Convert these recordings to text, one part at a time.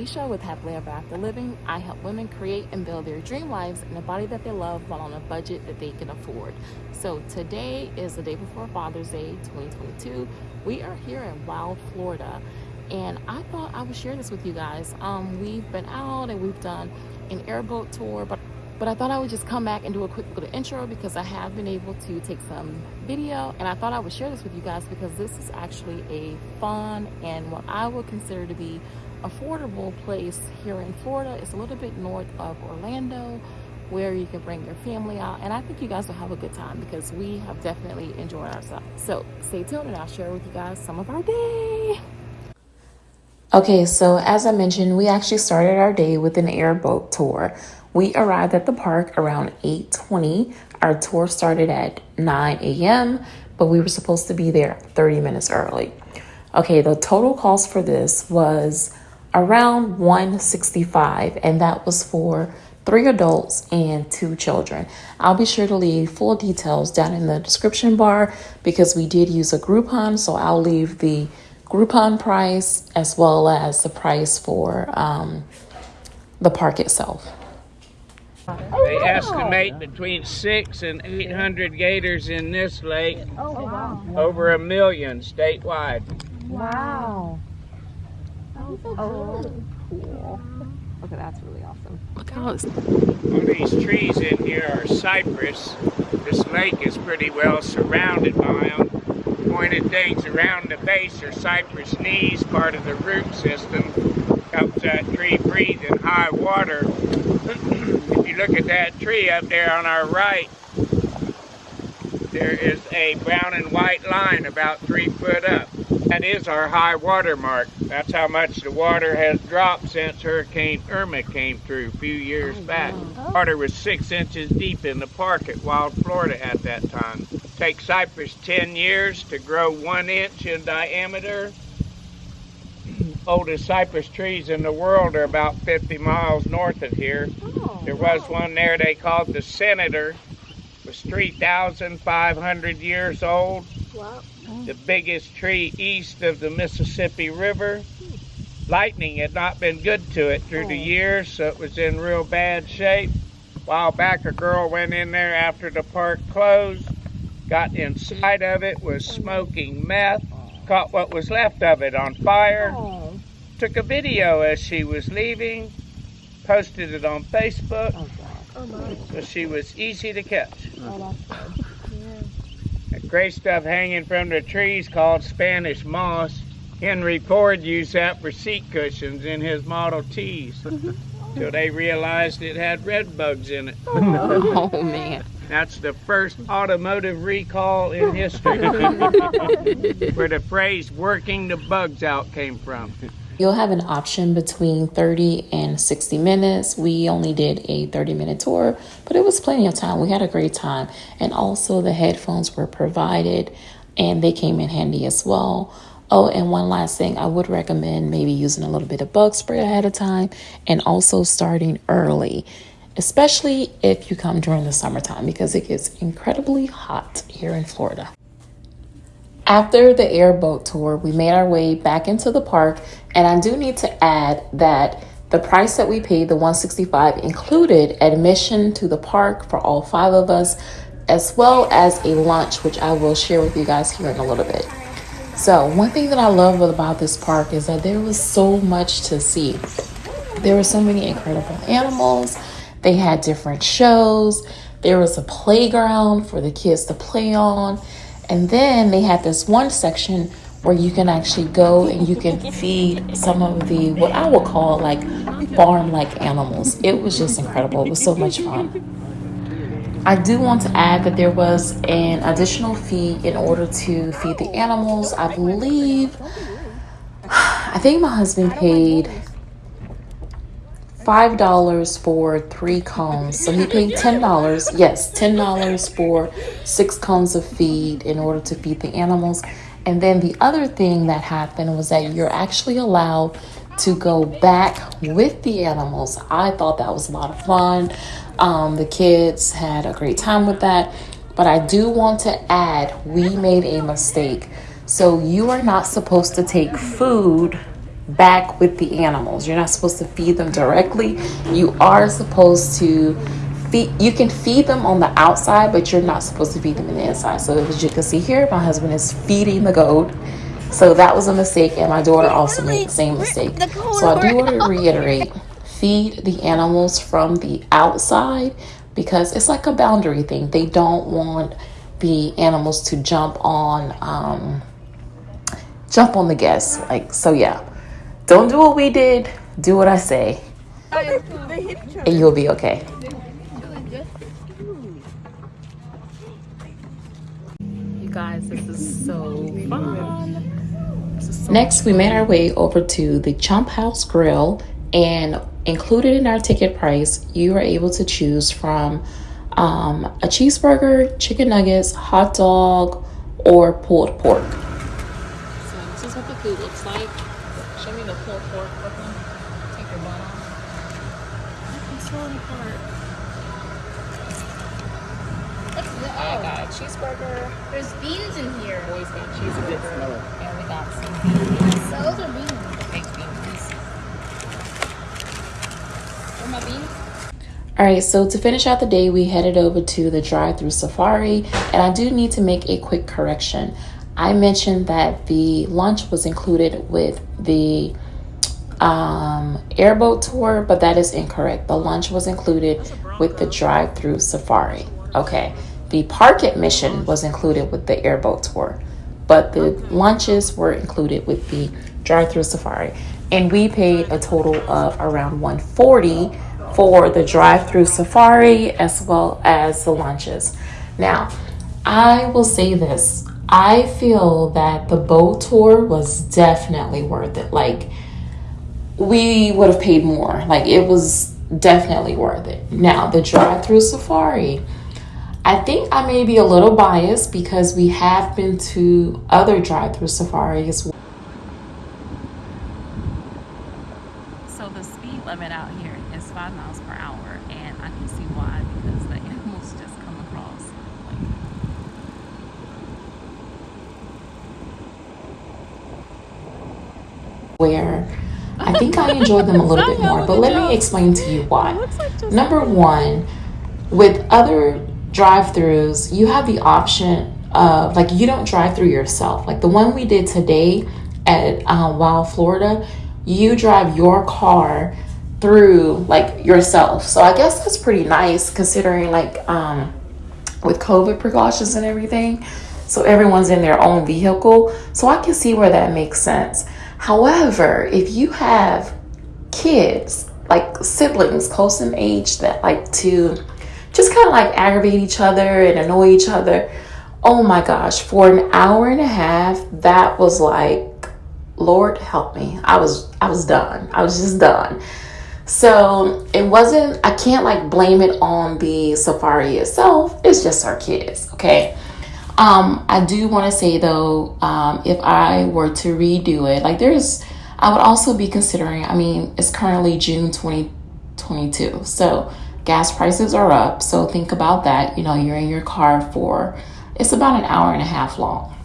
Felicia with Happily Ever After Living. I help women create and build their dream lives in a body that they love while on a budget that they can afford. So today is the day before Father's Day 2022. We are here in Wild, Florida, and I thought I would share this with you guys. Um, we've been out and we've done an airboat tour, but but I thought I would just come back and do a quick little intro because I have been able to take some video and I thought I would share this with you guys because this is actually a fun and what I would consider to be affordable place here in Florida. It's a little bit north of Orlando where you can bring your family out and I think you guys will have a good time because we have definitely enjoyed ourselves. So stay tuned and I'll share with you guys some of our day. Okay, so as I mentioned, we actually started our day with an airboat tour. We arrived at the park around 8:20. Our tour started at 9 a.m., but we were supposed to be there 30 minutes early. Okay, the total cost for this was around 165 and that was for three adults and two children. I'll be sure to leave full details down in the description bar because we did use a Groupon, so I'll leave the Groupon price as well as the price for um, the park itself. They estimate between six and eight hundred gators in this lake. Oh, wow. Over a million statewide. Wow. Oh, cool. Okay, that's really awesome. Look how it's All these trees in here are cypress. This lake is pretty well surrounded by them. Pointed things around the base are cypress knees, part of the root system. Helps that tree breathe in high water. if you look at that tree up there on our right, there is a brown and white line about three foot up. That is our high water mark. That's how much the water has dropped since Hurricane Irma came through a few years oh, back. Oh. Water was six inches deep in the park at Wild, Florida at that time. Take cypress 10 years to grow one inch in diameter. Oldest cypress trees in the world are about 50 miles north of here. Oh, there was one there they called the Senator. It was 3,500 years old. Wow. The biggest tree east of the Mississippi River. Lightning had not been good to it through the oh. years, so it was in real bad shape. A while back, a girl went in there after the park closed, got inside of it, was oh, smoking meth, caught what was left of it on fire, Oh, took a video as she was leaving, posted it on Facebook, oh, God. Oh, my. so she was easy to catch. Oh, Oh, that's good. That gray stuff hanging from the trees called Spanish moss. Henry Ford used that for seat cushions in his Model Ts mm-hmm. till they realized it had red bugs in it. oh man. That's the first automotive recall in history where the phrase working the bugs out came from. You'll have an option between 30 and 60 minutes. We only did a 30 minute tour, but it was plenty of time. We had a great time. And also, the headphones were provided and they came in handy as well. Oh, and one last thing, I would recommend maybe using a little bit of bug spray ahead of time and also starting early, especially if you come during the summertime because it gets incredibly hot here in Florida. After the airboat tour, we made our way back into the park, and I do need to add that the price that we paid, the 165, included admission to the park for all five of us, as well as a lunch, which I will share with you guys here in a little bit. So, one thing that I love about this park is that there was so much to see. There were so many incredible animals. They had different shows. There was a playground for the kids to play on. And then they had this one section where you can actually go and you can feed some of the what I would call like farm like animals. It was just incredible. It was so much fun. I do want to add that there was an additional fee in order to feed the animals. I believe, I think my husband paid five dollars for three cones. So he paid ten dollars. Yes, ten dollars for six cones of feed in order to feed the animals. And then the other thing that happened was that you're actually allowed to go back with the animals. I thought that was a lot of fun. Um, the kids had a great time with that. But I do want to add, we made a mistake. So you are not supposed to take food back with the animals. You're not supposed to feed them directly. You are supposed to feed, you can feed them on the outside, but you're not supposed to feed them in the inside. So as you can see here, my husband is feeding the goat. So that was a mistake, and my daughter also made the same mistake. So I do want to reiterate feed the animals from the outside because it's like a boundary thing. They don't want the animals to jump on um, jump on the guests. Like so, yeah. Don't do what we did. Do what I say, and you'll be okay. You guys, this is so fun. Is so Next, we made our way over to the Chomp House Grill, and included in our ticket price, you are able to choose from um, a cheeseburger, chicken nuggets, hot dog, or pulled pork. So this is what the food looks like. Show me the pulled pork, Brooklyn. Take your bun off. I'm falling apart. I got a cheeseburger. There's beans in here. Boys got cheeseburger. And we got some beans. Those are beans. Baked beans. Where my beans? All right, so to finish out the day, we headed over to the drive through safari, and I do need to make a quick correction. I mentioned that the lunch was included with the um, airboat tour, but that is incorrect. The lunch was included with the drive through safari. Okay, the park admission was included with the airboat tour, but the lunches were included with the drive through safari, and we paid a total of around 140 for the drive-through safari as well as the lunches. Now, I will say this. I feel that the boat tour was definitely worth it. Like we would have paid more. Like it was definitely worth it. Now, the drive-through safari, I think I may be a little biased because we have been to other drive-through safaris. So the speed limit out here is five miles per hour, and I can see why because the animals just come across. Like, where I think I enjoy them a little bit more, but let me explain to you why. Number one, with other drive-throughs, you have the option of like you don't drive through yourself. Like the one we did today at uh, Wild Florida, you drive your car through like yourself. So I guess that's pretty nice considering like um, with COVID precautions and everything. So everyone's in their own vehicle. So I can see where that makes sense. However, if you have kids, like siblings close in age that like to just kind of like aggravate each other and annoy each other. Oh my gosh, for an hour and a half, that was like, Lord help me. I was I was done. I was just done. So it wasn't, I can't like blame it on the safari itself. It's just our kids, okay? Um, I do want to say though, um, if I were to redo it, like there's, I would also be considering, I mean, it's currently June 2022. So gas prices are up. So think about that. You know, you're in your car for, it's about an hour and a half long.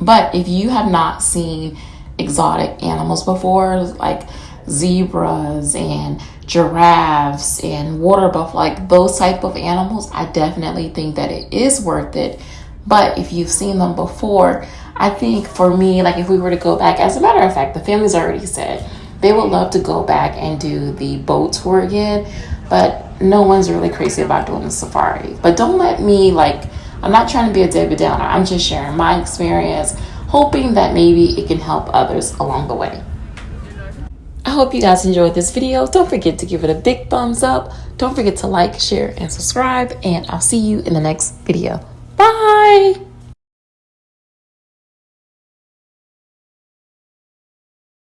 But if you have not seen exotic animals before, like zebras and giraffes and water buffalo, like those type of animals, I definitely think that it is worth it. But if you've seen them before, I think for me, like if we were to go back, as a matter of fact, the family's already said they would love to go back and do the boat tour again, but no one's really crazy about doing the safari. But don't let me like, I'm not trying to be a Debbie Downer. I'm just sharing my experience, hoping that maybe it can help others along the way. I hope you guys enjoyed this video. Don't forget to give it a big thumbs up. Don't forget to like, share, and subscribe. And I'll see you in the next video. Bye!